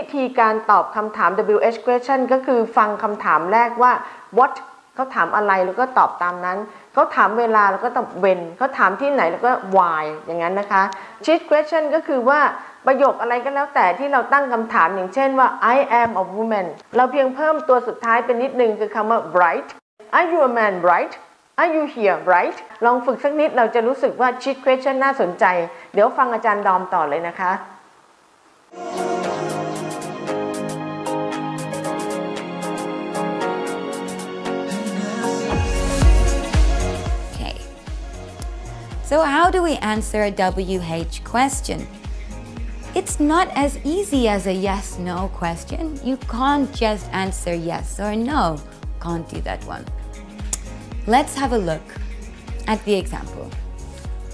วิธีการตอบคำถาม WH question ก็คือฟังคำถามแรกว่า what เขาถามอะไรแล้วก็ตอบตามนั้น เขาถามเวลาแล้วก็ตอบ when เขาถามที่ไหนแล้วก็ why อย่างนั้นนะคะ cheat question ก็คือว่าประโยคอะไรก็แล้วแต่ที่เราตั้งคำถามอย่างเช่นว่า I am a woman เราเพียงเพิ่มตัวสุดท้ายเป็นนิดนึงคือคำว่า bright Are you a man bright Are you here right ลองฝึกสักนิดเราจะรู้สึกว่า cheat question น่าสนใจ เดี๋ยวฟังอาจารย์ดอมต่อเลยนะคะ So how do we answer a WH question? It's not as easy as a yes-no question. You can't just answer yes or no. Can't do that one. Let's have a look at the example.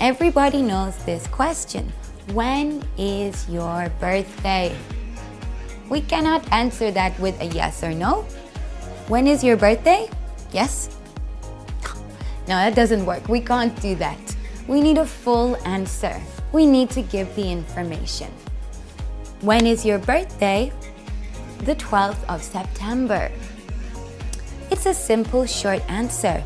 Everybody knows this question. When is your birthday? We cannot answer that with a yes or no. When is your birthday? Yes? No, that doesn't work. We can't do that. We need a full answer. We need to give the information. When is your birthday? The 12th of September. It's a simple short answer.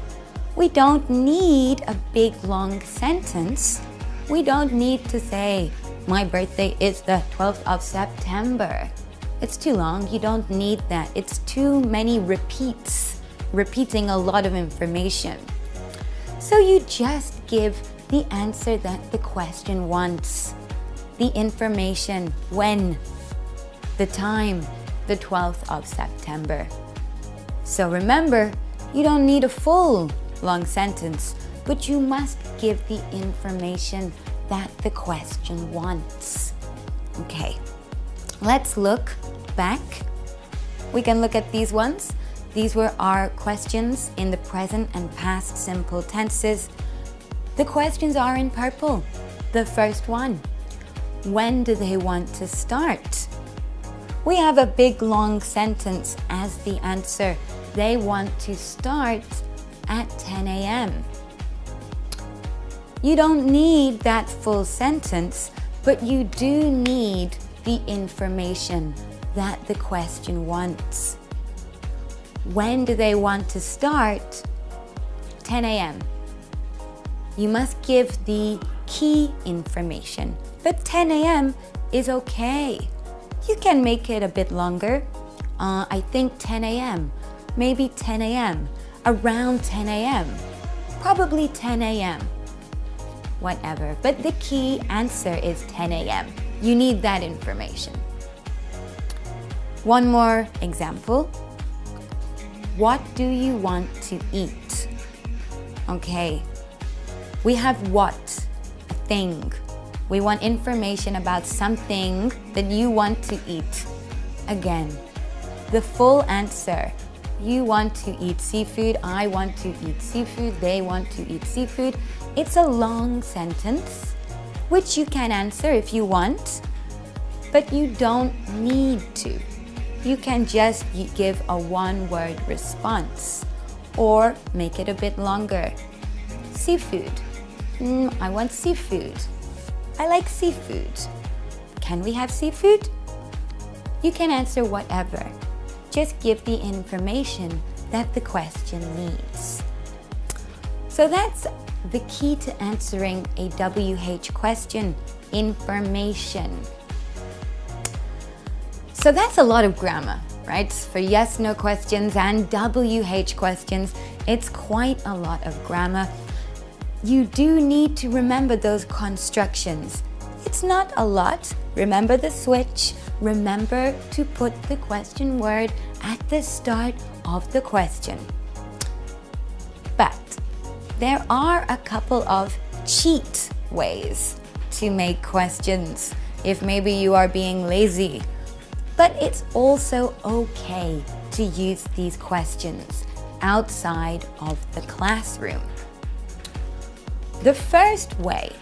We don't need a big long sentence. We don't need to say, my birthday is the 12th of September. It's too long. You don't need that. It's too many repeats, repeating a lot of information. So you just give the answer that the question wants. The information, when, the time, the 12th of September. So remember, you don't need a full long sentence, but you must give the information that the question wants. Okay, let's look back. We can look at these ones. These were our questions in the present and past simple tenses. The questions are in purple. The first one, when do they want to start? We have a big long sentence as the answer. They want to start at 10 a.m. You don't need that full sentence, but you do need the information that the question wants. When do they want to start? 10 a.m. You must give the key information, but 10 a.m. is okay. You can make it a bit longer. Uh, I think 10 a.m., maybe 10 a.m., around 10 a.m., probably 10 a.m., whatever. But the key answer is 10 a.m. You need that information. One more example. What do you want to eat? Okay, we have what, thing. We want information about something that you want to eat. Again, the full answer. You want to eat seafood, I want to eat seafood, they want to eat seafood. It's a long sentence, which you can answer if you want, but you don't need to. You can just give a one-word response or make it a bit longer. Seafood. Mm, I want seafood. I like seafood. Can we have seafood? You can answer whatever. Just give the information that the question needs. So that's the key to answering a WH question, information. So that's a lot of grammar, right? For yes, no questions and WH questions, it's quite a lot of grammar. You do need to remember those constructions. It's not a lot. Remember the switch. Remember to put the question word at the start of the question. But there are a couple of cheat ways to make questions if maybe you are being lazy. But it's also okay to use these questions outside of the classroom. The first way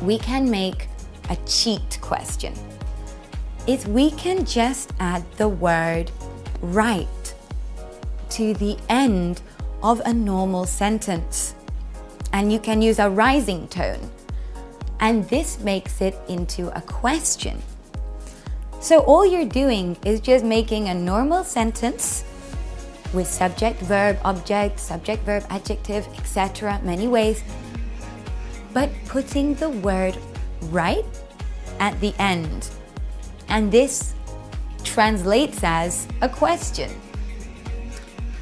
we can make a cheat question is we can just add the word right to the end of a normal sentence. And you can use a rising tone. And this makes it into a question. So all you're doing is just making a normal sentence with subject, verb, object, subject, verb, adjective, etc. many ways, but putting the word right at the end. And this translates as a question.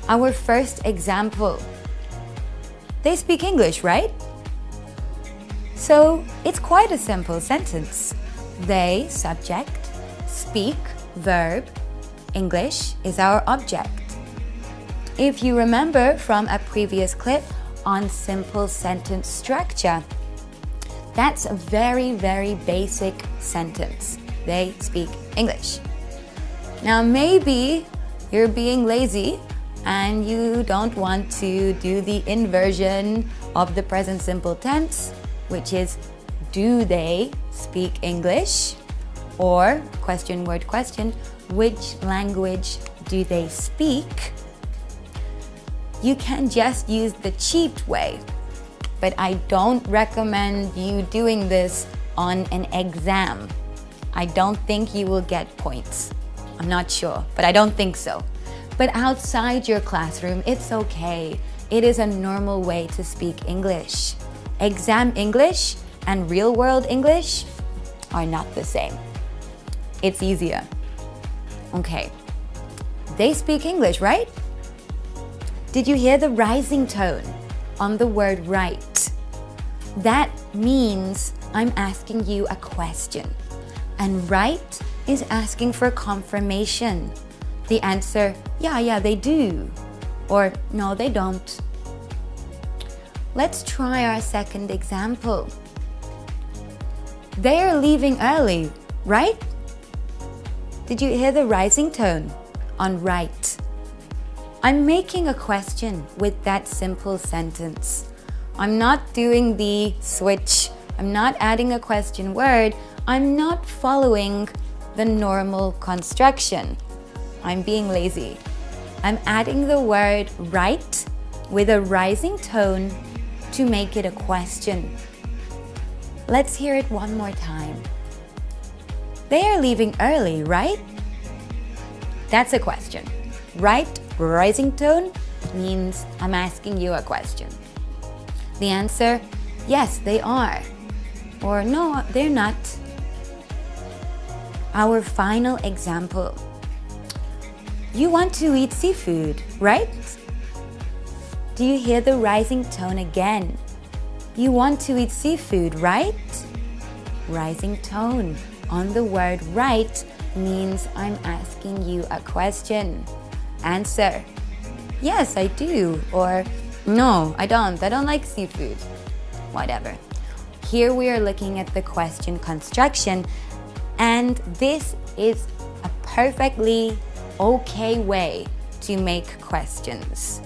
Our first example. They speak English, right? So it's quite a simple sentence. They, subject, speak, verb, English is our object. If you remember from a previous clip on simple sentence structure, that's a very, very basic sentence. They speak English. Now maybe you're being lazy and you don't want to do the inversion of the present simple tense, which is do they speak English? Or question word question, which language do they speak? You can just use the cheat way, but I don't recommend you doing this on an exam. I don't think you will get points. I'm not sure, but I don't think so. But outside your classroom, it's okay. It is a normal way to speak English. Exam English and real world English are not the same. It's easier. Okay. They speak English, right? Did you hear the rising tone on the word right? That means I'm asking you a question. And right is asking for confirmation. The answer, yeah, yeah, they do. Or no, they don't. Let's try our second example. They are leaving early, right? Did you hear the rising tone on right? I'm making a question with that simple sentence. I'm not doing the switch. I'm not adding a question word. I'm not following the normal construction. I'm being lazy. I'm adding the word right with a rising tone to make it a question. Let's hear it one more time. They are leaving early, right? That's a question. Right, rising tone, means I'm asking you a question. The answer, yes, they are. Or no, they're not. Our final example. You want to eat seafood, right? Do you hear the rising tone again? You want to eat seafood, right? Rising tone on the word right means I'm asking you a question. Answer. Yes, I do. Or no, I don't. I don't like seafood. Whatever. Here we are looking at the question construction and this is a perfectly okay way to make questions.